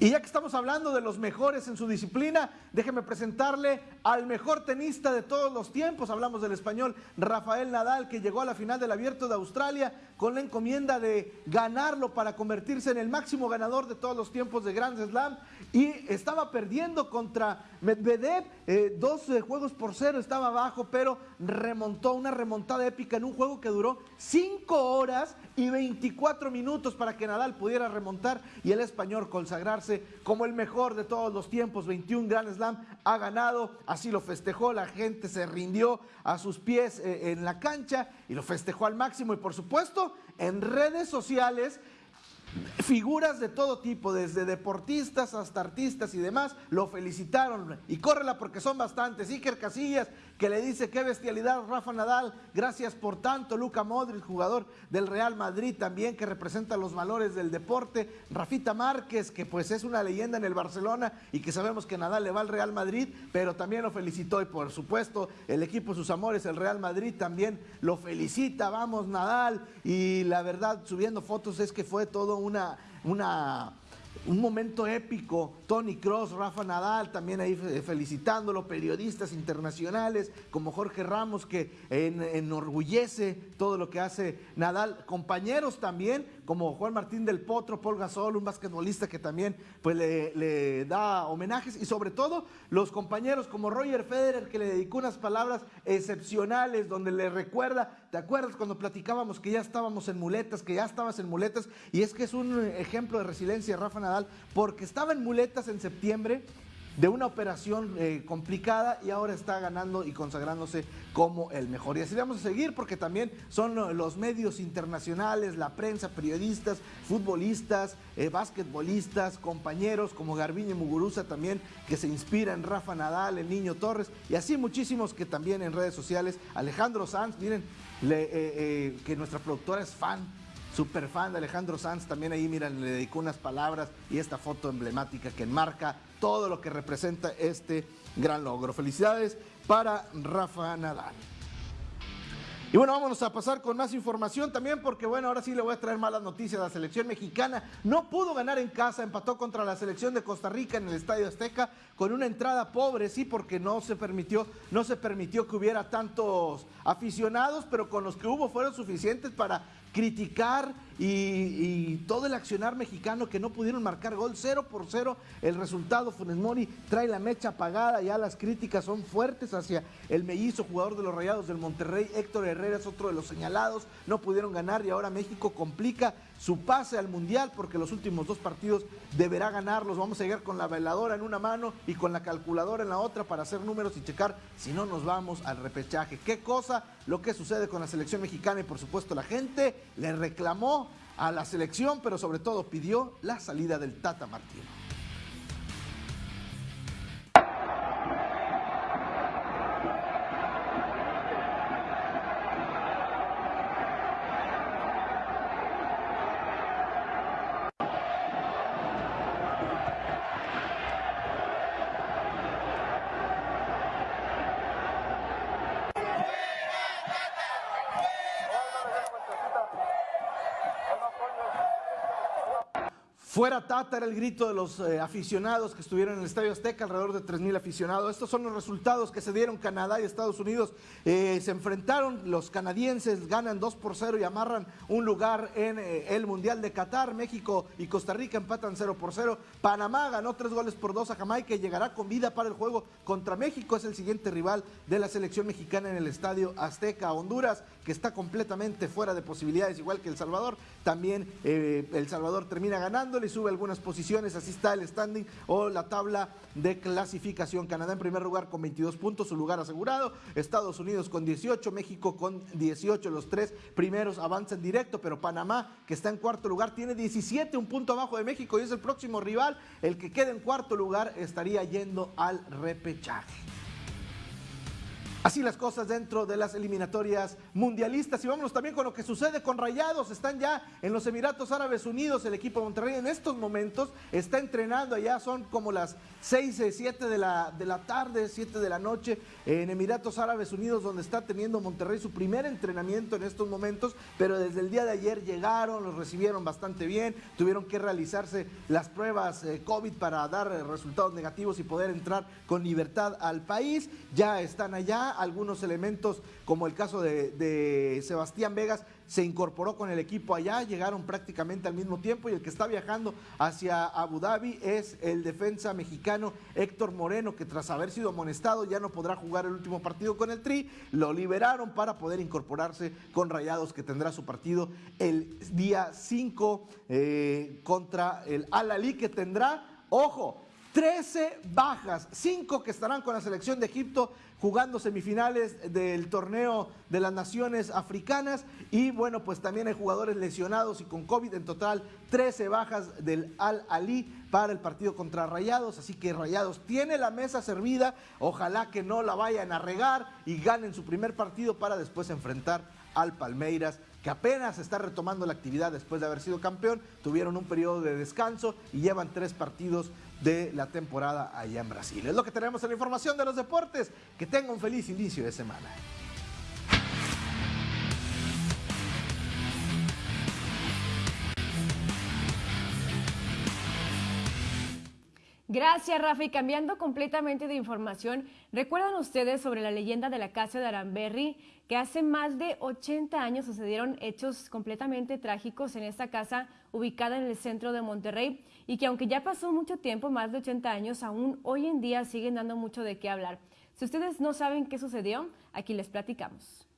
Y ya que estamos hablando de los mejores en su disciplina, déjeme presentarle al mejor tenista de todos los tiempos. Hablamos del español Rafael Nadal, que llegó a la final del Abierto de Australia con la encomienda de ganarlo para convertirse en el máximo ganador de todos los tiempos de Grand Slam. Y estaba perdiendo contra Medvedev, eh, dos eh, juegos por cero, estaba abajo, pero remontó una remontada épica en un juego que duró cinco horas y 24 minutos para que Nadal pudiera remontar y el español consagrarse como el mejor de todos los tiempos. 21 Grand Slam ha ganado, así lo festejó, la gente se rindió a sus pies eh, en la cancha y lo festejó al máximo y por supuesto en redes sociales Figuras de todo tipo, desde deportistas hasta artistas y demás, lo felicitaron. Y córrela porque son bastantes. Iker Casillas, que le dice qué bestialidad Rafa Nadal, gracias por tanto. Luca Modric, jugador del Real Madrid también, que representa los valores del deporte. Rafita Márquez, que pues es una leyenda en el Barcelona y que sabemos que Nadal le va al Real Madrid, pero también lo felicitó. Y por supuesto, el equipo Sus Amores, el Real Madrid, también lo felicita. Vamos, Nadal. Y la verdad, subiendo fotos es que fue todo una, una un momento épico. Tony Cross, Rafa Nadal, también ahí felicitándolo, periodistas internacionales como Jorge Ramos, que enorgullece todo lo que hace Nadal. Compañeros también, como Juan Martín del Potro, Paul Gasol, un basquetbolista que también pues, le, le da homenajes. Y sobre todo, los compañeros como Roger Federer, que le dedicó unas palabras excepcionales, donde le recuerda, ¿te acuerdas cuando platicábamos que ya estábamos en muletas, que ya estabas en muletas? Y es que es un ejemplo de resiliencia, Rafa Nadal porque estaba en muletas en septiembre de una operación eh, complicada y ahora está ganando y consagrándose como el mejor. Y así vamos a seguir porque también son los medios internacionales, la prensa, periodistas, futbolistas, eh, basquetbolistas, compañeros como Garbiñe Muguruza también que se inspira en Rafa Nadal, el Niño Torres y así muchísimos que también en redes sociales. Alejandro Sanz, miren, eh, que nuestra productora es fan super fan de Alejandro Sanz, también ahí, miren, le dedicó unas palabras y esta foto emblemática que enmarca todo lo que representa este gran logro. Felicidades para Rafa Nadal. Y bueno, vámonos a pasar con más información también porque bueno, ahora sí le voy a traer malas noticias. La selección mexicana no pudo ganar en casa, empató contra la selección de Costa Rica en el Estadio Azteca con una entrada pobre, sí, porque no se permitió, no se permitió que hubiera tantos aficionados, pero con los que hubo fueron suficientes para criticar y, todo el accionar mexicano que no pudieron marcar gol. 0 por 0 el resultado. Funes Mori trae la mecha apagada ya las críticas son fuertes hacia el mellizo jugador de los Rayados del Monterrey. Héctor Herrera es otro de los señalados. No pudieron ganar y ahora México complica su pase al Mundial porque los últimos dos partidos deberá ganarlos. Vamos a llegar con la veladora en una mano y con la calculadora en la otra para hacer números y checar si no nos vamos al repechaje. ¿Qué cosa lo que sucede con la selección mexicana? Y por supuesto la gente le reclamó a la selección, pero sobre todo pidió la salida del Tata Martino. Fuera Tata era el grito de los eh, aficionados que estuvieron en el Estadio Azteca, alrededor de 3.000 aficionados. Estos son los resultados que se dieron Canadá y Estados Unidos. Eh, se enfrentaron, los canadienses ganan 2 por 0 y amarran un lugar en eh, el Mundial de Qatar. México y Costa Rica empatan 0 por 0. Panamá ganó 3 goles por 2 a Jamaica y llegará con vida para el juego contra México. Es el siguiente rival de la selección mexicana en el Estadio Azteca. Honduras, que está completamente fuera de posibilidades, igual que El Salvador. También El Salvador termina ganándole sube algunas posiciones. Así está el standing o la tabla de clasificación. Canadá en primer lugar con 22 puntos, su lugar asegurado. Estados Unidos con 18, México con 18. Los tres primeros avanzan directo, pero Panamá, que está en cuarto lugar, tiene 17, un punto abajo de México y es el próximo rival. El que quede en cuarto lugar estaría yendo al repechaje. Así las cosas dentro de las eliminatorias mundialistas. Y vámonos también con lo que sucede con Rayados. Están ya en los Emiratos Árabes Unidos. El equipo de Monterrey en estos momentos está entrenando. Allá son como las 6, 7 de la, de la tarde, 7 de la noche en Emiratos Árabes Unidos, donde está teniendo Monterrey su primer entrenamiento en estos momentos. Pero desde el día de ayer llegaron, los recibieron bastante bien. Tuvieron que realizarse las pruebas eh, COVID para dar eh, resultados negativos y poder entrar con libertad al país. Ya están allá algunos elementos, como el caso de, Sebastián Vegas, se incorporó con el equipo allá, llegaron prácticamente al mismo tiempo y el que está viajando hacia Abu Dhabi es el defensa mexicano Héctor Moreno, que tras haber sido amonestado ya no podrá jugar el último partido con el Tri, lo liberaron para poder incorporarse con Rayados, que tendrá su partido el día 5 eh, contra el Al-Ali, que tendrá, ojo, 13 bajas, 5 que estarán con la selección de Egipto jugando semifinales del torneo de las naciones africanas. Y bueno, pues también hay jugadores lesionados y con COVID en total 13 bajas del Al Ali para el partido contra Rayados, así que Rayados tiene la mesa servida, ojalá que no la vayan a regar y ganen su primer partido para después enfrentar al Palmeiras que apenas está retomando la actividad después de haber sido campeón, tuvieron un periodo de descanso y llevan tres partidos de la temporada allá en Brasil. Es lo que tenemos en la información de los deportes. Que tenga un feliz inicio de semana. Gracias, Rafa. Y cambiando completamente de información, ¿recuerdan ustedes sobre la leyenda de la casa de Aramberry? Que hace más de 80 años sucedieron hechos completamente trágicos en esta casa ubicada en el centro de Monterrey y que aunque ya pasó mucho tiempo, más de 80 años, aún hoy en día siguen dando mucho de qué hablar. Si ustedes no saben qué sucedió, aquí les platicamos.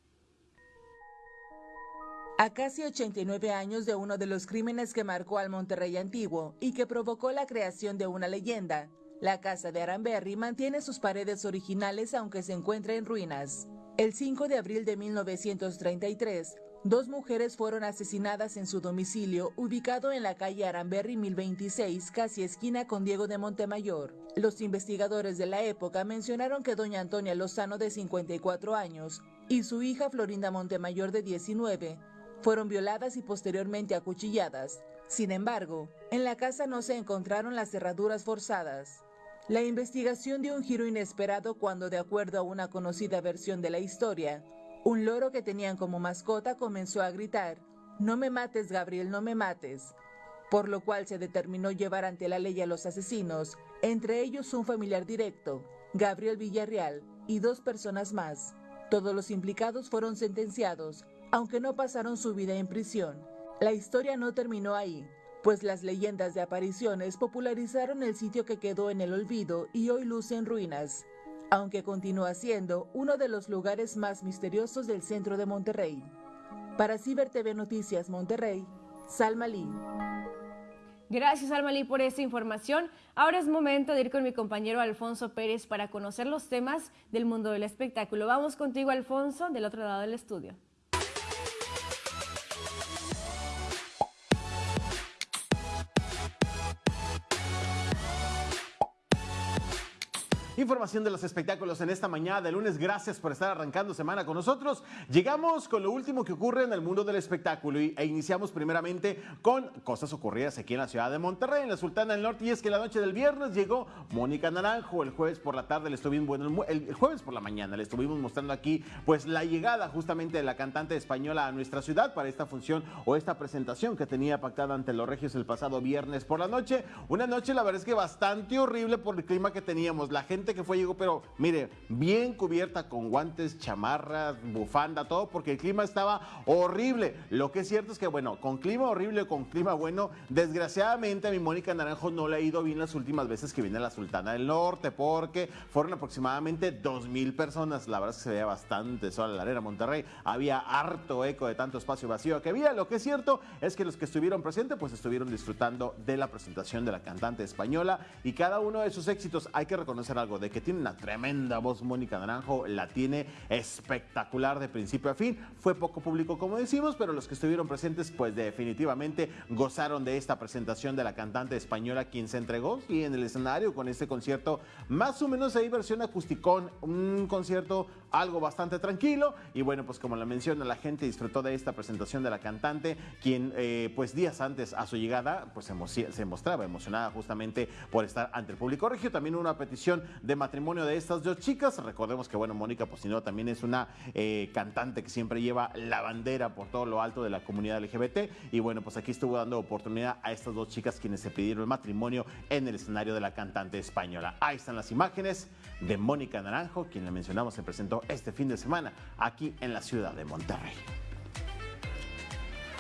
A casi 89 años de uno de los crímenes que marcó al Monterrey antiguo y que provocó la creación de una leyenda, la casa de Aranberry mantiene sus paredes originales aunque se encuentra en ruinas. El 5 de abril de 1933, dos mujeres fueron asesinadas en su domicilio ubicado en la calle Aranberry 1026, casi esquina con Diego de Montemayor. Los investigadores de la época mencionaron que doña Antonia Lozano de 54 años y su hija Florinda Montemayor de 19 fueron violadas y posteriormente acuchilladas. Sin embargo, en la casa no se encontraron las cerraduras forzadas. La investigación dio un giro inesperado cuando, de acuerdo a una conocida versión de la historia, un loro que tenían como mascota comenzó a gritar, No me mates, Gabriel, no me mates, por lo cual se determinó llevar ante la ley a los asesinos, entre ellos un familiar directo, Gabriel Villarreal, y dos personas más. Todos los implicados fueron sentenciados, aunque no pasaron su vida en prisión. La historia no terminó ahí, pues las leyendas de apariciones popularizaron el sitio que quedó en el olvido y hoy luce en ruinas, aunque continúa siendo uno de los lugares más misteriosos del centro de Monterrey. Para Ciber TV Noticias Monterrey, Salma Lee. Gracias, Almalí, por esta información. Ahora es momento de ir con mi compañero Alfonso Pérez para conocer los temas del mundo del espectáculo. Vamos contigo, Alfonso, del otro lado del estudio. Información de los espectáculos en esta mañana de lunes. Gracias por estar arrancando semana con nosotros. Llegamos con lo último que ocurre en el mundo del espectáculo e iniciamos primeramente con cosas ocurridas aquí en la ciudad de Monterrey, en la Sultana del Norte. Y es que la noche del viernes llegó Mónica Naranjo. El jueves por la tarde le estuvimos, bueno, el jueves por la mañana le estuvimos mostrando aquí pues la llegada justamente de la cantante española a nuestra ciudad para esta función o esta presentación que tenía pactada ante los Regios el pasado viernes por la noche. Una noche la verdad es que bastante horrible por el clima que teníamos. La gente gente que fue llegó, pero mire, bien cubierta con guantes, chamarras, bufanda, todo, porque el clima estaba horrible. Lo que es cierto es que, bueno, con clima horrible, con clima bueno, desgraciadamente a mi Mónica Naranjo no le ha ido bien las últimas veces que viene a la Sultana del Norte, porque fueron aproximadamente dos mil personas. La verdad es que se veía bastante sola la arena Monterrey. Había harto eco de tanto espacio vacío que había. Lo que es cierto es que los que estuvieron presentes, pues estuvieron disfrutando de la presentación de la cantante española y cada uno de sus éxitos. Hay que reconocer algo de que tiene una tremenda voz Mónica Naranjo, la tiene espectacular de principio a fin. Fue poco público, como decimos, pero los que estuvieron presentes, pues definitivamente gozaron de esta presentación de la cantante española, quien se entregó y en el escenario con este concierto, más o menos ahí versión acusticón, un concierto algo bastante tranquilo. Y bueno, pues como la menciona, la gente disfrutó de esta presentación de la cantante, quien eh, pues días antes a su llegada, pues se, se mostraba emocionada justamente por estar ante el público regio. También una petición de matrimonio de estas dos chicas. Recordemos que, bueno, Mónica Pocinero también es una eh, cantante que siempre lleva la bandera por todo lo alto de la comunidad LGBT. Y bueno, pues aquí estuvo dando oportunidad a estas dos chicas quienes se pidieron matrimonio en el escenario de la cantante española. Ahí están las imágenes de Mónica Naranjo, quien le mencionamos se presentó este fin de semana aquí en la ciudad de Monterrey.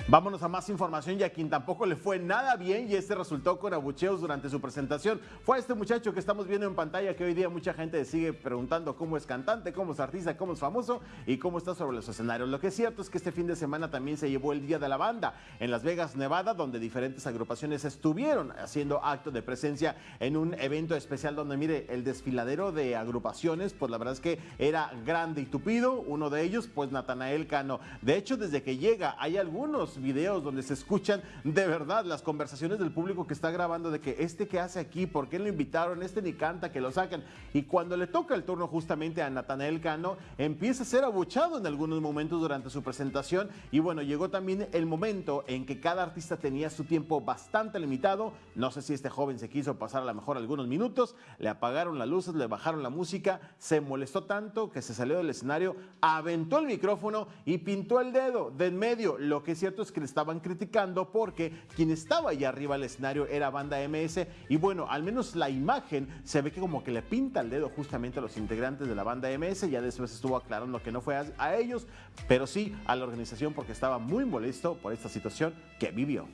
Vámonos a más información y a quien tampoco le fue nada bien y este resultó con abucheos durante su presentación. Fue este muchacho que estamos viendo en pantalla que hoy día mucha gente sigue preguntando cómo es cantante, cómo es artista, cómo es famoso y cómo está sobre los escenarios. Lo que es cierto es que este fin de semana también se llevó el Día de la Banda en Las Vegas, Nevada, donde diferentes agrupaciones estuvieron haciendo acto de presencia en un evento especial donde, mire, el desfiladero de agrupaciones, pues la verdad es que era grande y tupido. Uno de ellos, pues Natanael Cano. De hecho, desde que llega hay algunos videos donde se escuchan de verdad las conversaciones del público que está grabando de que este que hace aquí, por qué lo invitaron, este ni canta, que lo sacan. Y cuando le toca el turno justamente a Natanael Cano, empieza a ser abuchado en algunos momentos durante su presentación. Y bueno, llegó también el momento en que cada artista tenía su tiempo bastante limitado. No sé si este joven se quiso pasar a lo mejor algunos minutos, le apagaron las luces, le bajaron la música, se molestó tanto que se salió del escenario, aventó el micrófono y pintó el dedo de en medio. Lo que es cierto que le estaban criticando porque quien estaba allá arriba del escenario era banda MS y bueno, al menos la imagen se ve que como que le pinta el dedo justamente a los integrantes de la banda MS, ya después estuvo aclarando que no fue a ellos, pero sí a la organización porque estaba muy molesto por esta situación que vivió.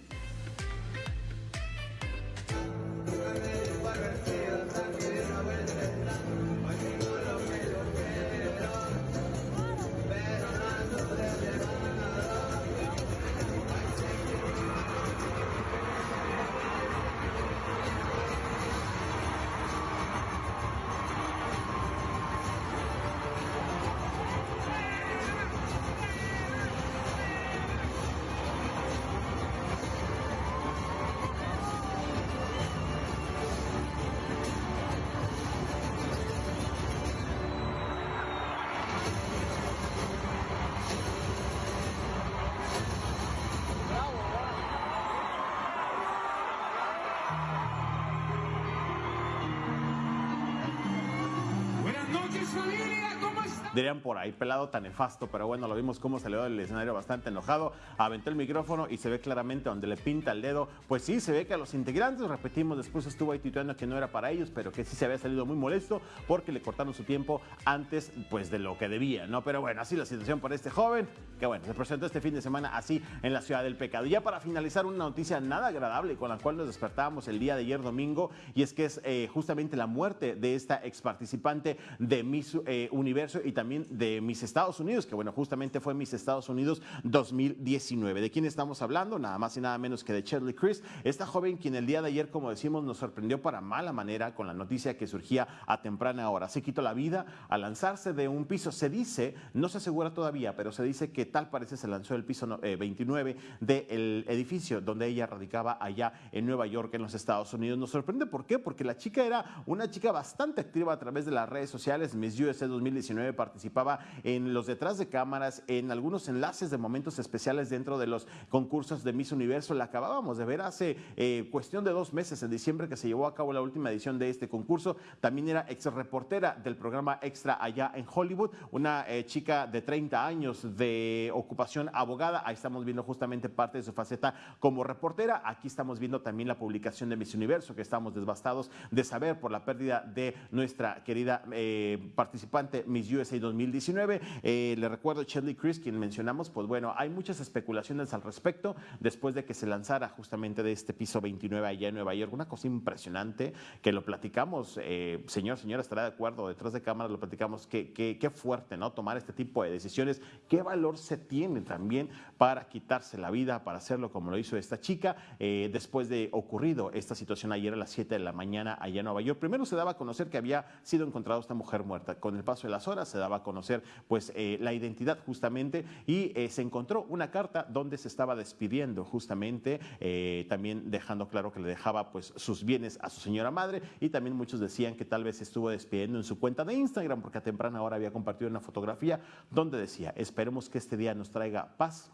Dirían por ahí, pelado tan nefasto, pero bueno, lo vimos cómo salió del escenario bastante enojado, aventó el micrófono y se ve claramente donde le pinta el dedo, pues sí, se ve que a los integrantes, repetimos, después estuvo ahí tituando que no era para ellos, pero que sí se había salido muy molesto porque le cortaron su tiempo antes, pues de lo que debía, ¿no? Pero bueno, así la situación para este joven, que bueno, se presentó este fin de semana así en la ciudad del pecado. Y ya para finalizar, una noticia nada agradable con la cual nos despertábamos el día de ayer domingo, y es que es eh, justamente la muerte de esta ex participante de Miss eh, Universo y también de Miss Estados Unidos, que bueno, justamente fue Miss Estados Unidos 2019. ¿De quién estamos hablando? Nada más y nada menos que de Shirley Chris, esta joven quien el día de ayer, como decimos, nos sorprendió para mala manera con la noticia que surgía a temprana hora. Se quitó la vida al lanzarse de un piso. Se dice, no se asegura todavía, pero se dice que tal parece se lanzó del piso 29 eh, del edificio donde ella radicaba allá en Nueva York, en los Estados Unidos. Nos sorprende, ¿por qué? Porque la chica era una chica bastante activa a través de las redes sociales, Miss USA 2019 para participaba en los detrás de cámaras, en algunos enlaces de momentos especiales dentro de los concursos de Miss Universo. La acabábamos de ver hace eh, cuestión de dos meses, en diciembre, que se llevó a cabo la última edición de este concurso. También era ex reportera del programa Extra allá en Hollywood, una eh, chica de 30 años de ocupación abogada. Ahí estamos viendo justamente parte de su faceta como reportera. Aquí estamos viendo también la publicación de Miss Universo, que estamos desbastados de saber por la pérdida de nuestra querida eh, participante Miss USA 2019. le recuerdo Shelley Chris, quien mencionamos, pues bueno, hay muchas especulaciones al respecto después de que se lanzara justamente de este piso 29 allá en Nueva York. Una cosa impresionante que lo platicamos, eh, señor, señora, estará de acuerdo, detrás de cámara lo platicamos, qué que, fuerte, ¿no? Tomar este tipo de decisiones, qué valor se tiene también para quitarse la vida, para hacerlo como lo hizo esta chica, eh, después de ocurrido esta situación ayer a las 7 de la mañana allá en Nueva York. Primero se daba a conocer que había sido encontrada esta mujer muerta. Con el paso de las horas se daba a conocer pues eh, la identidad justamente y se encontró una carta donde se estaba despidiendo justamente, eh, también dejando claro que le dejaba pues sus bienes a su señora madre y también muchos decían que tal vez estuvo despidiendo en su cuenta de Instagram porque a temprana hora había compartido una fotografía donde decía, esperemos que este día nos traiga paz,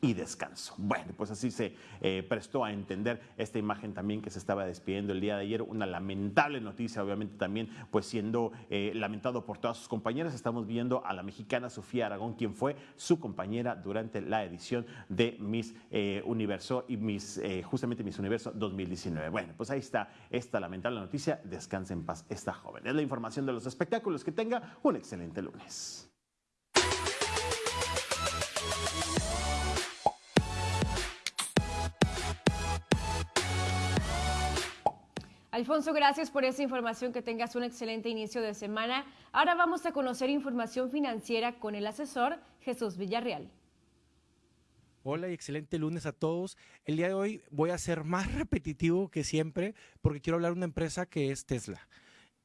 y descanso. Bueno, pues así se eh, prestó a entender esta imagen también que se estaba despidiendo el día de ayer. Una lamentable noticia, obviamente también, pues siendo eh, lamentado por todas sus compañeras. Estamos viendo a la mexicana Sofía Aragón, quien fue su compañera durante la edición de Miss eh, Universo y Miss, justamente Miss Universo 2019. Bueno, pues ahí está esta lamentable noticia. Descanse en paz esta joven. Es la información de los espectáculos. Que tenga un excelente lunes. Alfonso, gracias por esa información, que tengas un excelente inicio de semana. Ahora vamos a conocer información financiera con el asesor Jesús Villarreal. Hola y excelente lunes a todos. El día de hoy voy a ser más repetitivo que siempre porque quiero hablar de una empresa que es Tesla.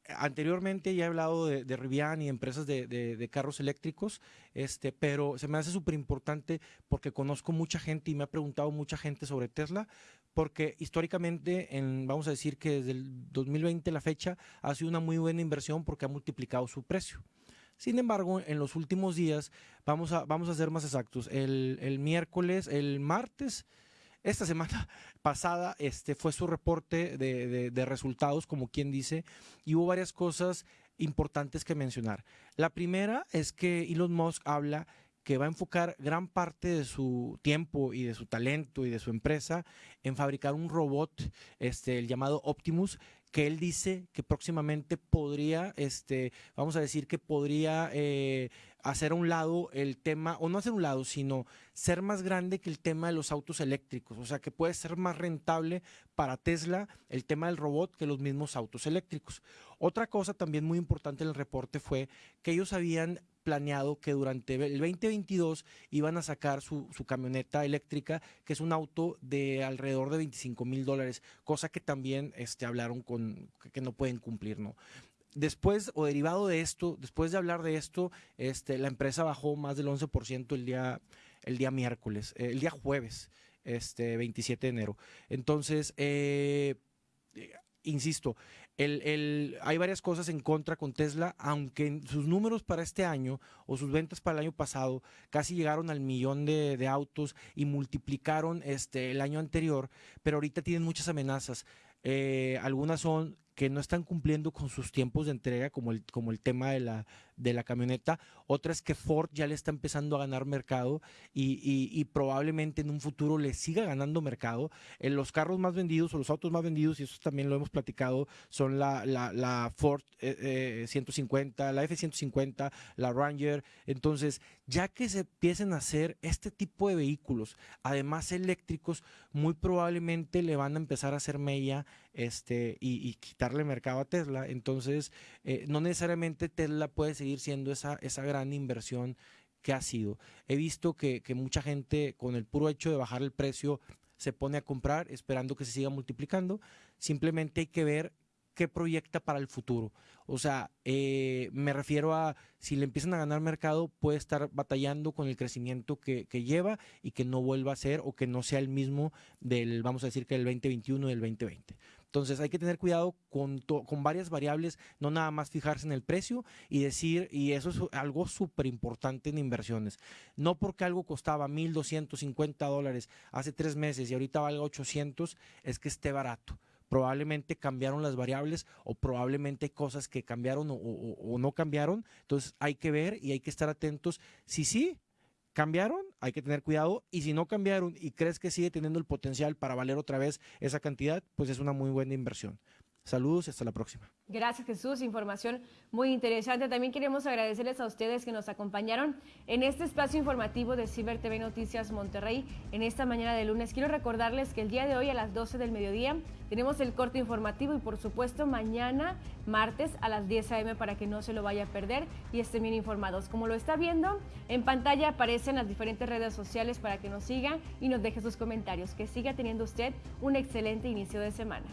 Anteriormente ya he hablado de, de Rivian y empresas de, carros eléctricos, este, pero se me hace súper importante porque conozco mucha gente y me ha preguntado mucha gente sobre Tesla, porque históricamente, en, vamos a decir que desde el 2020 la fecha ha sido una muy buena inversión porque ha multiplicado su precio. Sin embargo, en los últimos días, vamos a, vamos a ser más exactos, el, el miércoles, el martes, esta semana pasada este, fue su reporte de, de, resultados, como quien dice, y hubo varias cosas importantes que mencionar. La primera es que Elon Musk habla que va a enfocar gran parte de su tiempo y de su talento y de su empresa en fabricar un robot, este, el llamado Optimus, que él dice que próximamente podría, este, vamos a decir que podría eh, hacer a un lado el tema, o no hacer un lado, sino ser más grande que el tema de los autos eléctricos. O sea, que puede ser más rentable para Tesla el tema del robot que los mismos autos eléctricos. Otra cosa también muy importante en el reporte fue que ellos habían planeado que durante el 2022 iban a sacar su, camioneta eléctrica, que es un auto de alrededor de 25 mil dólares, cosa que también este, hablaron con que no pueden cumplir, ¿no? Después, o derivado de esto, después de hablar de esto, este, la empresa bajó más del 11% el día, el día miércoles, eh, el día jueves, este, 27 de enero. Entonces, eh, insisto, el, hay varias cosas en contra con Tesla, aunque sus números para este año o sus ventas para el año pasado casi llegaron al millón de, de autos y multiplicaron este, el año anterior, pero ahorita tienen muchas amenazas. Eh, algunas son que no están cumpliendo con sus tiempos de entrega, como el, como el tema de la, de la camioneta. Otra es que Ford ya le está empezando a ganar mercado y, probablemente en un futuro le siga ganando mercado. En los carros más vendidos o los autos más vendidos, y eso también lo hemos platicado, son la, la, Ford 150, eh, eh, la F-150, la Ranger. Entonces, ya que se empiecen a hacer este tipo de vehículos, además eléctricos, muy probablemente le van a empezar a hacer mella este, y, quitarle mercado a Tesla. Entonces, eh, no necesariamente Tesla puede seguir siendo esa, esa gran inversión que ha sido. He visto que, que mucha gente con el puro hecho de bajar el precio se pone a comprar esperando que se siga multiplicando. Simplemente hay que ver qué proyecta para el futuro. O sea, eh, me refiero a si le empiezan a ganar mercado, puede estar batallando con el crecimiento que, lleva y que no vuelva a ser o que no sea el mismo del, vamos a decir que del 2021 y del 2020. Entonces hay que tener cuidado con, con varias variables, no nada más fijarse en el precio y decir, y eso es algo súper importante en inversiones. No porque algo costaba 1.250 dólares hace tres meses y ahorita valga 800, es que esté barato probablemente cambiaron las variables o probablemente cosas que cambiaron o, o, no cambiaron. Entonces hay que ver y hay que estar atentos. Si sí, cambiaron, hay que tener cuidado. Y si no cambiaron y crees que sigue teniendo el potencial para valer otra vez esa cantidad, pues es una muy buena inversión. Saludos y hasta la próxima. Gracias Jesús, información muy interesante. También queremos agradecerles a ustedes que nos acompañaron en este espacio informativo de Ciber TV Noticias Monterrey en esta mañana de lunes. Quiero recordarles que el día de hoy a las 12 del mediodía tenemos el corte informativo y por supuesto mañana martes a las 10 a.m. para que no se lo vaya a perder y estén bien informados. Como lo está viendo, en pantalla aparecen las diferentes redes sociales para que nos siga y nos deje sus comentarios. Que siga teniendo usted un excelente inicio de semana.